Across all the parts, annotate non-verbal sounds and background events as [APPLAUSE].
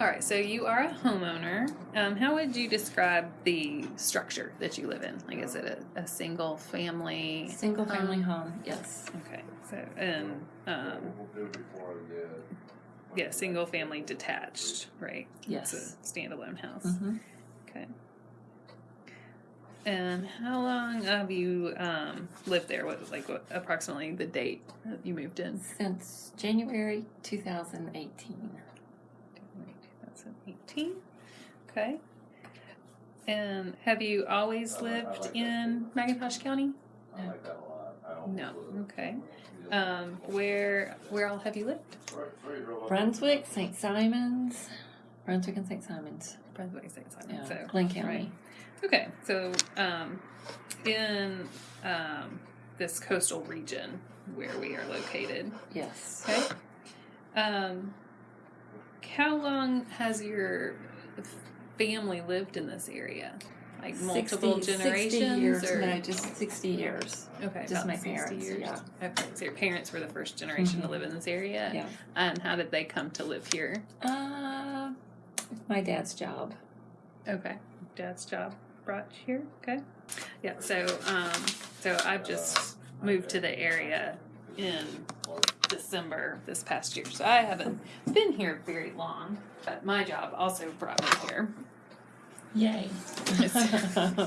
All right, so you are a homeowner. Um, how would you describe the structure that you live in? Like, is it a, a single family? Single family Um, home, yes. Okay, so and um, yeah, single family detached, right? Yes. It's a standalone house. hmm Okay. And how long have you um, lived there? What was like what, approximately the date that you moved in? Since January 2018. 2018. Okay. And have you always lived in McIntosh County? No. Okay. Um, where where all have you lived? Brunswick, St. Simons, Brunswick and St. Simons. Brunswick, and St. Simon. Yeah, So Glynn County. right. Okay. So um, in um, this coastal region where we are located. Yes. Okay. Um, how long has your family lived in this area? Like multiple 60, generations, 60 years, or no, just 60 years. okay, just my 60 parents, years. yeah. Okay, so your parents were the first generation to Mhm. live in this area. Yeah. And how did they come to live here? Uh, my dad's job. Okay, dad's job brought you here. Okay, yeah. So, um, so I've just moved to the area in December this past year, so I haven't been here very long. But my job also brought me here, Yay. [LAUGHS]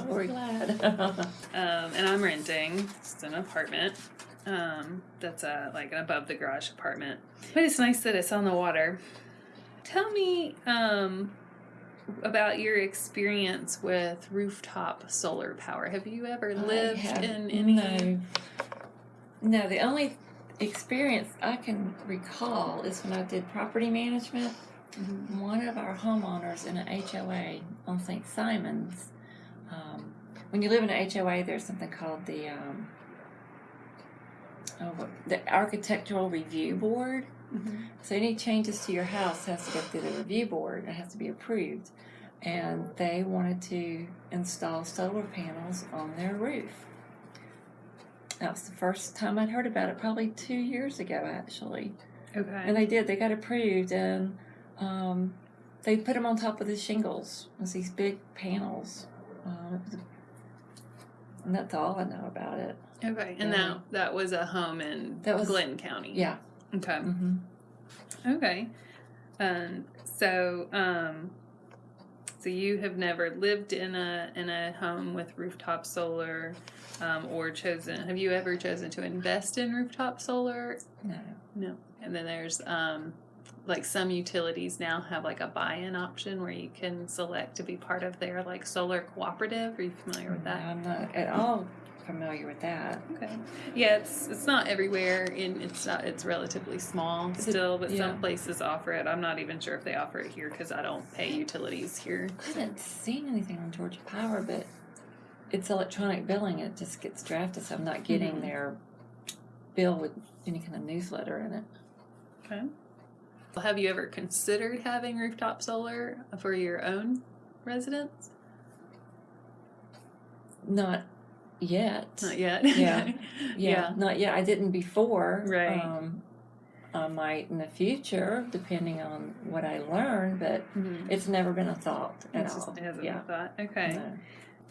We're glad. [LAUGHS] um, and I'm renting just an apartment. Um, that's a like an above the garage apartment, but it's nice that it's on the water. Tell me um, about your experience with rooftop solar power. Have you ever lived in any? No. No, the only experience I can recall is when I did property management. Mhm. One of our homeowners in an HOA on St. Simon's. Um, when you live in an HOA, there's something called the um, oh, the Architectural Review Board. Mhm. So any changes to your house has to go through the review board. It has to be approved. And they wanted to install solar panels on their roof. That was the first time I'd heard about it, probably two years ago, actually. Okay. And they did. They got approved, and um, they put them on top of the shingles. It was these big panels. Um, it was a- and that's all I know about it. okay. And Yeah. that that was a home in That was- Glynn County. Yeah. Okay. hmm Okay. Um, so, um, so you have never lived in a in a home with rooftop solar, um, or chosen? Have you ever chosen to invest in rooftop solar? No. No. And then there's um, like some utilities now have like a buy-in option where you can select to be part of their like solar cooperative. Are you familiar with that? I'm not at all familiar with that. Okay. Yeah, it's it's not everywhere, and it's not it's relatively small Is it- still, but yeah. some places offer it. I'm not even sure if they offer it here because I don't pay utilities here. I haven't seen anything on Georgia Power, but it's electronic billing. It just gets drafted, so I'm not getting Mhm. their bill with any kind of newsletter in it. Okay. Well, Have you ever considered having rooftop solar for your own residence? Not yet. Not yet. Yeah. [LAUGHS] yeah. Yeah, not yet. I didn't before. Right. Um, I might in the future, depending on what I learn, but Mhm. it's never been a thought at It's just- all. it hasn't yeah. been thought. Okay. No.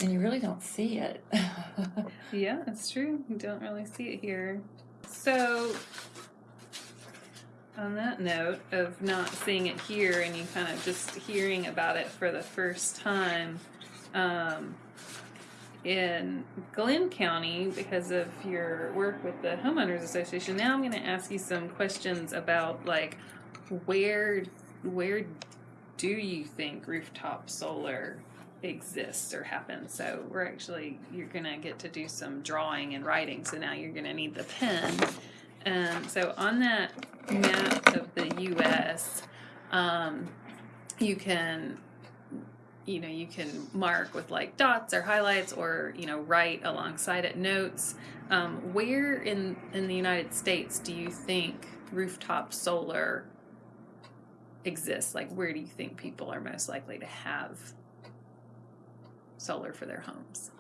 And you really don't see it. [LAUGHS] Yeah, that's true. You don't really see it here. So, on that note of not seeing it here and you kind of just hearing about it for the first time, um, in Glynn County, because of your work with the Homeowners Association, now I'm going to ask you some questions about like where where do you think rooftop solar exists or happens. So we're actually you're gonna get to do some drawing and writing. So now you're gonna need the pen. Um, so on that map of the U.S., um, you can you know you can mark with like dots or highlights or you know write alongside it notes. Um, where in in the United States do you think rooftop solar exists? Like where do you think people are most likely to have solar for their homes.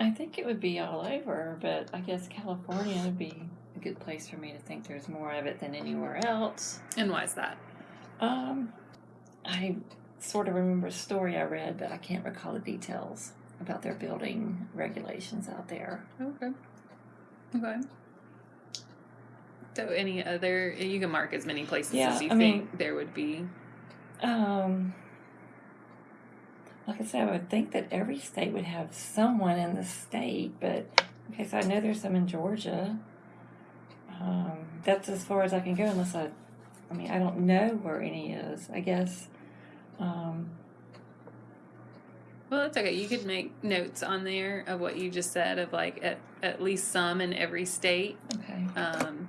I think it would be all over, but I guess California would be a good place for me to think there's more of it than anywhere else. And why is that? Um, I sort of remember a story I read, but I can't recall the details about their building regulations out there. Okay. Okay. So, any other? You can mark as many places Yeah, as you I think mean- there would be. Um, like I said, I would think that every state would have someone in the state, but okay, so I know there's some in Georgia. Um, that's as far as I can go unless I, I mean, I don't know where any is. I guess. Um, Well, that's okay. You could make notes on there of what you just said of like at, at least some in every state, okay. um,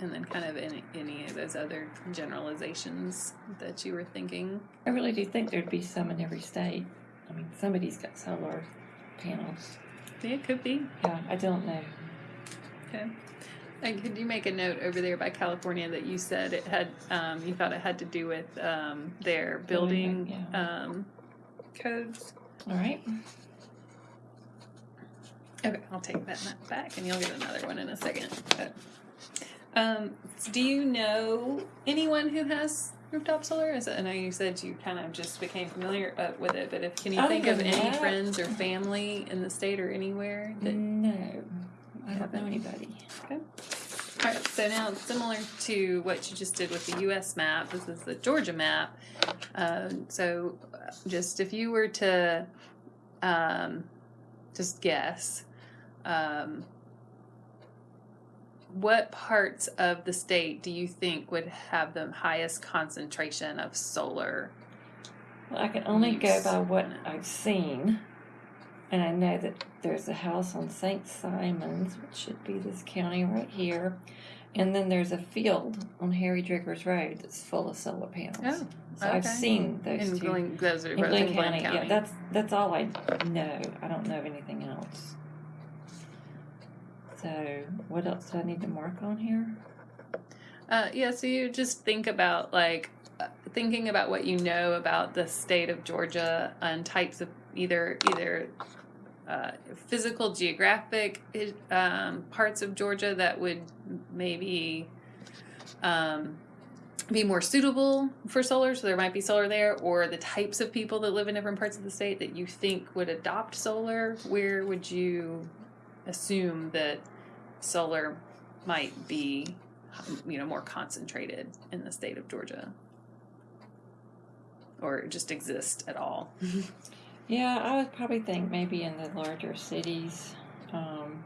and then kind of any, any of those other generalizations that you were thinking. I really do think there'd be some in every state. I mean, somebody's got solar panels. Yeah, it could be. Yeah, I don't know. Okay. And could you make a note over there by California that you said it had, um, you thought it had to do with um, their Building, yeah. um, codes? All right. Okay, I'll take that map back, and you'll get another one in a second. But, um, do you know anyone who has rooftop solar? Is it, I know you said you kind of just became familiar uh, with it, but if can you Other think of any that- friends or family in the state or anywhere that No, I don't know anybody. All right, so now similar to what you just did with the U.S. map, this is the Georgia map. Um, so, uh, just if you were to um, just guess, um, what parts of the state do you think would have the highest concentration of solar? Well, I can only go by what I've seen. And I know that there's a house on St. Simons, which should be this county right here. And then there's a field on Harry Driggers Road that's full of solar panels. Oh, so I've seen those In two. Glynn, those are in both Glynn in Glynn County. County. Yeah, that's that's all I know. I don't know of anything else. So what else do I need to mark on here? Uh, yeah, so you just think about like uh, thinking about what you know about the state of Georgia and types of either either uh, physical geographic um, parts of Georgia that would maybe um, be more suitable for solar, so there might be solar there, or the types of people that live in different parts of the state that you think would adopt solar. Where would you assume that solar might be you know more concentrated in the state of Georgia or just exist at all. [LAUGHS] Yeah, I would probably think maybe in the larger cities, um,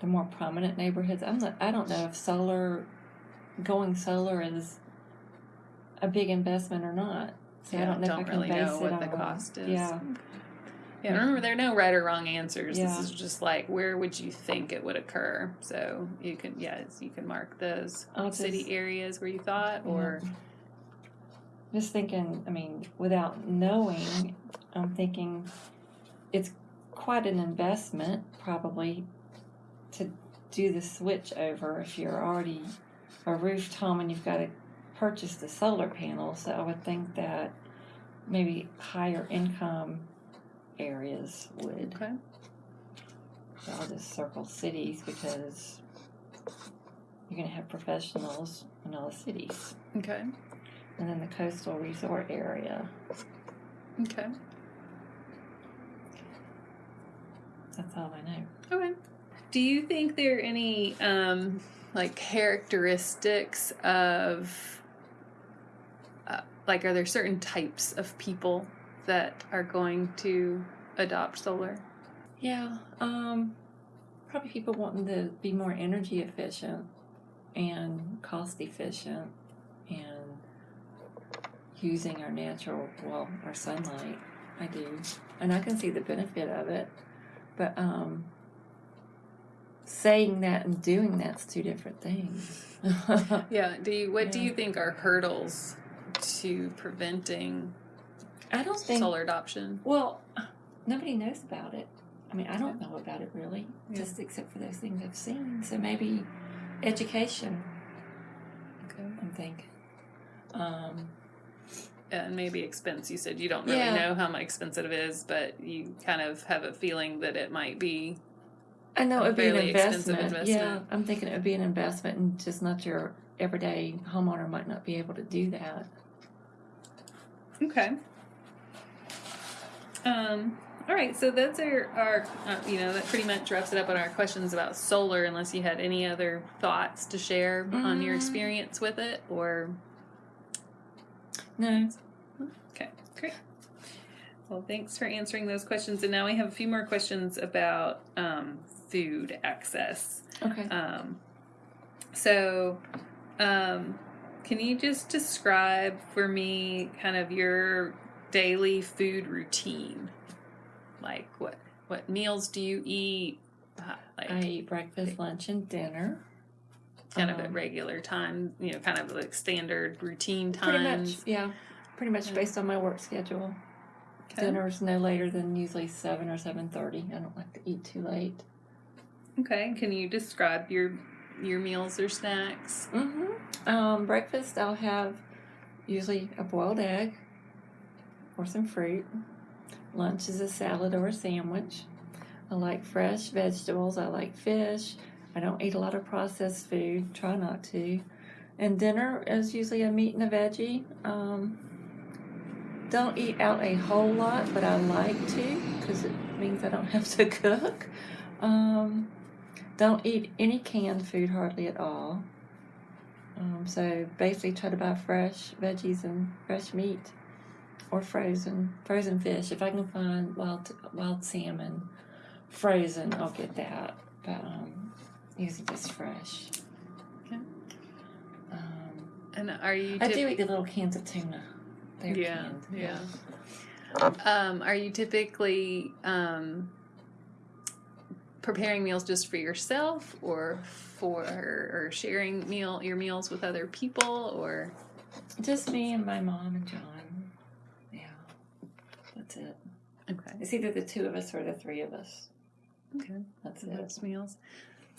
the more prominent neighborhoods. I'm not. I don't know if solar, going solar is a big investment or not. So I don't know if I can really base know it what on the cost is. Yeah, Yeah, remember there are no right or wrong answers. Yeah. This is just like where would you think it would occur? So you can yes, you can mark those I'll just- city areas where you thought or Yeah. Just thinking, I mean, without knowing, I'm thinking it's quite an investment probably to do the switch over if you're already a roof home and you've got to purchase the solar panels. So I would think that maybe higher income areas would. Okay. So I'll just circle cities because you're going to have professionals in all the cities Okay. And then the coastal resort area. Okay. That's all I know. Okay. Do you think there are any um, like characteristics of uh, like are there certain types of people that are going to adopt solar? Yeah, um, probably people wanting to be more energy efficient and cost efficient and using our natural, well, our sunlight. I do. And I can see the benefit of it. But um, saying that and doing that's two different things. [LAUGHS] Yeah. Do you what do you think are hurdles to preventing I don't think solar adoption? Well, nobody knows about it. I mean, I don't know about it really, Yeah. just except for those things I've seen. So maybe education, Okay. I'm thinking. Um, And maybe expense. You said you don't really Yeah. know how much expensive it is, but you kind of have a feeling that it might be. I know it would be an expensive investment. Yeah. I'm thinking it would be an investment, and just not your everyday homeowner might not be able to do that. Okay. Um, all right, so that's our, our uh, you know, that pretty much wraps it up on our questions about solar, unless you had any other thoughts to share on your Mm. experience with it, or. No. Okay, great. Well, thanks for answering those questions. And now we have a few more questions about um, food access. Okay. Um, so, um, can you just describe for me kind of your daily food routine? Like what what meals do you eat? Like I eat breakfast, lunch, and dinner. Kind of at um, regular time, you know, kind of like standard routine Pretty times. much, yeah. Pretty much Yeah. based on my work schedule. Okay. Dinner's no later than usually seven or seven thirty. I don't like to eat too late. Okay. Can you describe your your meals or snacks? Mm-hmm. Um, breakfast, I'll have usually a boiled egg or some fruit. Lunch is a salad or a sandwich. I like fresh vegetables. I like fish. I don't eat a lot of processed food. Try not to. And dinner is usually a meat and a veggie. Um, don't eat out a whole lot, but I like to because it means I don't [LAUGHS] have to cook. Um, don't eat any canned food hardly at all. Um, so basically, try to buy fresh veggies and fresh meat, or frozen frozen fish. If I can find wild wild salmon, frozen, I'll get that. But um, usually just fresh. Okay. Um, And are you? I do eat the little cans of tuna. They're Yeah, canned. yeah. Um, are you typically um, preparing meals just for yourself, or for or sharing meal your meals with other people, or Just me and my mom and John. Yeah, that's it. okay, It's either the two of us or the three of us. okay, That's it. that's meals.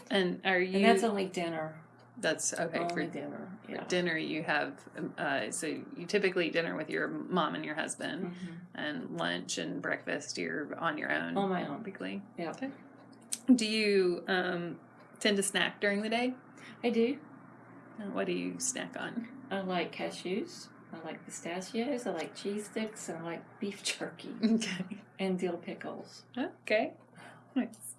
And are you? And that's only dinner. that's okay for dinner. Yeah. dinner. You have um, uh, so you typically eat dinner with your mom and your husband, Mhm. and lunch and breakfast you're on your own. On my own. typically. Yeah. Okay. Do you um, tend to snack during the day? I do. Uh, What do you snack on? I like cashews. I like pistachios. I like cheese sticks. And I like beef jerky [LAUGHS] Okay. and dill pickles. Okay. Nice.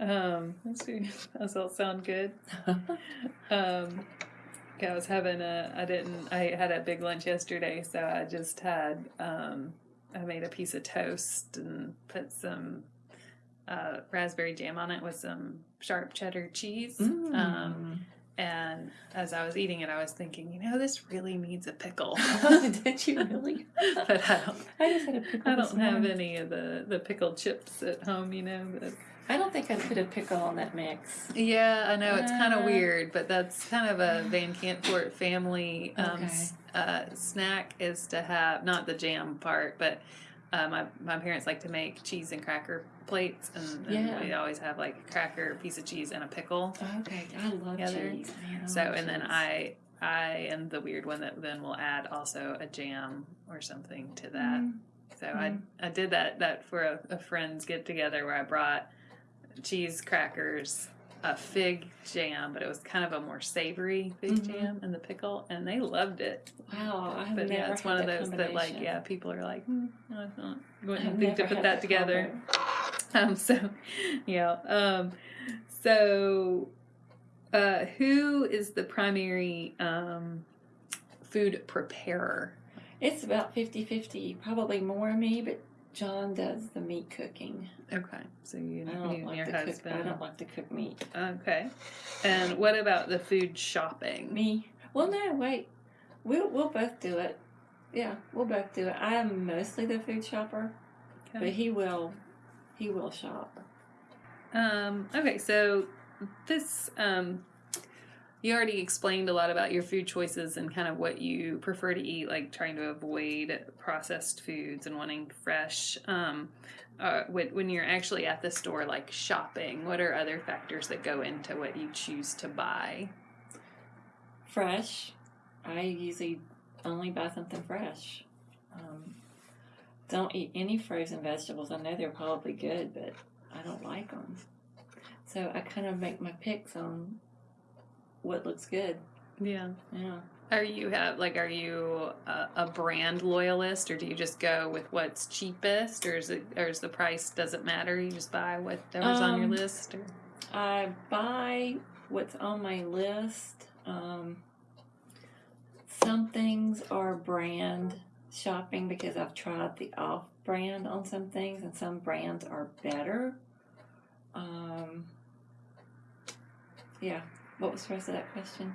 Um, let's see. [LAUGHS] Does that sound good? [LAUGHS] Um, I was having a. I didn't. I had a big lunch yesterday, so I just had. Um, I made a piece of toast and put some uh, raspberry jam on it with some sharp cheddar cheese. Um, Mm. and as I was eating it, I was thinking, you know, this really needs a pickle. [LAUGHS] Did you really? but I don't. I just had a pickle. I don't have any of the the pickled chips at home, you know. But I don't think I put a pickle on that mix. yeah, I know it's kind of Uh. weird, but that's kind of a Van Cantfort family um, Okay. uh, snack is to have not the jam part, but uh, my my parents like to make cheese and cracker plates, and, and Yeah. we always have like a cracker, piece of cheese, and a pickle. Okay, I love Together. cheese. Man, So, love and then. I I am the weird one that then will add also a jam or something to that. Mm. So I I did that that for a, a friends get together where I brought cheese crackers, a fig jam, but it was kind of a more savory fig Mhm. jam, and the pickle, and they loved it. Wow, I have But yeah, it's one of those that like yeah, people are like, hmm, I don't I've wouldn't think to put that together. [LAUGHS] Um, so yeah, um, so uh, who is the primary um, food preparer? It's about 50-50. Probably more me, but John does the meat cooking. Okay, so you, I don't and like your to cook. husband. I don't like to cook meat. Okay. And what about the food shopping? Me? Well, no, wait. We'll we'll both do it. Yeah, we'll both do it. I am mostly the food shopper, but he will he will shop. Um, okay, so this um, you already explained a lot about your food choices and kind of what you prefer to eat, like trying to avoid processed foods and wanting fresh. Um, uh, when, you're actually at the store, like shopping, what are other factors that go into what you choose to buy? Fresh. I usually only buy something fresh. Um, don't eat any frozen vegetables. I know they're probably good, but I don't like them. So I kind of make my picks on what looks good. Yeah. Yeah. Are you have like are you a, a brand loyalist or do you just go with what's cheapest or is it or is the price doesn't matter? You just buy whatever's on your Um, list or I buy what's on my list. Um, some things are brand shopping because I've tried the off brand on some things, and some brands are better. Um, yeah. What was the rest of that question?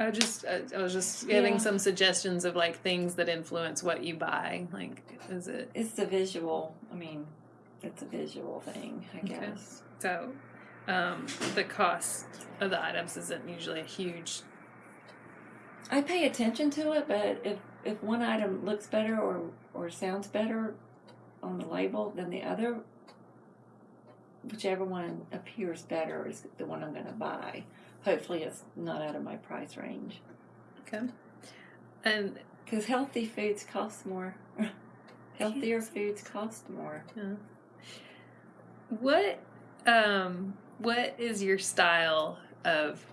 I was just I, I was just giving Yeah. some suggestions of like things that influence what you buy. Like is it It's the visual. I mean, it's a visual thing, I Okay. guess. so um, the cost of the items isn't usually a huge I pay attention to it, but if if one item looks better or or sounds better on the label than the other, whichever one appears better is the one I'm going to buy. Hopefully, it's not out of my price range okay. And because healthy foods cost more. [LAUGHS] Healthier foods cost more. Yeah. what um what is your style of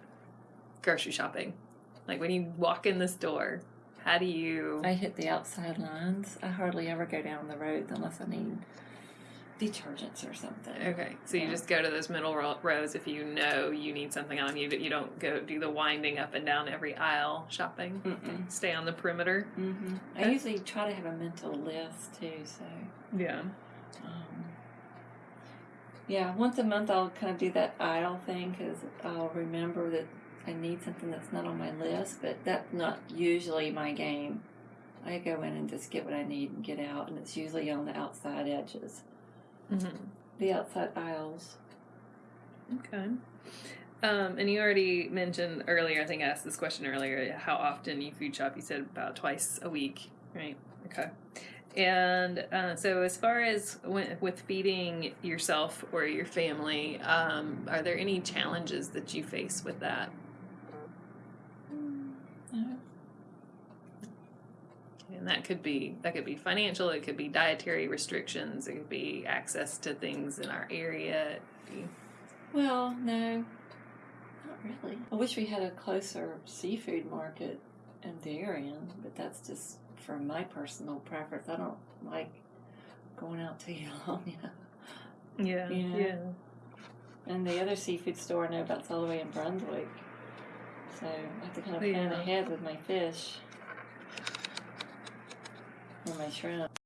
grocery shopping? Like when you walk in the store, how do you I hit the outside lines. I hardly ever go down the roads unless I need detergents or something. Okay, so you just go to those middle ro- rows if you know you need something on you, but you don't go do the winding up and down every aisle shopping. Mm-mm. Stay on the perimeter. hmm I usually try to have a mental list too, so. Yeah. Um, yeah, once a month I'll kind of do that aisle thing because I'll remember that I need something that's not on my list, but that's not usually my game. I go in and just get what I need and get out, and it's usually on the outside edges, hmm the outside aisles. Okay. Um, and you already mentioned earlier, I think I asked this question earlier, how often you food shop. You said about twice a week, right? Okay. And uh, so, as far as when, with feeding yourself or your family, um, are there any challenges that you face with that? Uh, And that could be that could be financial. It could be dietary restrictions. It could be access to things in our area. Well, no, not really. I wish we had a closer seafood market in Darien, but that's just for my personal preference. I don't like going out too long, [LAUGHS] you know. Yeah, Yeah. yeah. And the other seafood store I know about's all the way in Brunswick. So I have to kind of plan Yeah. ahead with my fish or my shrimp.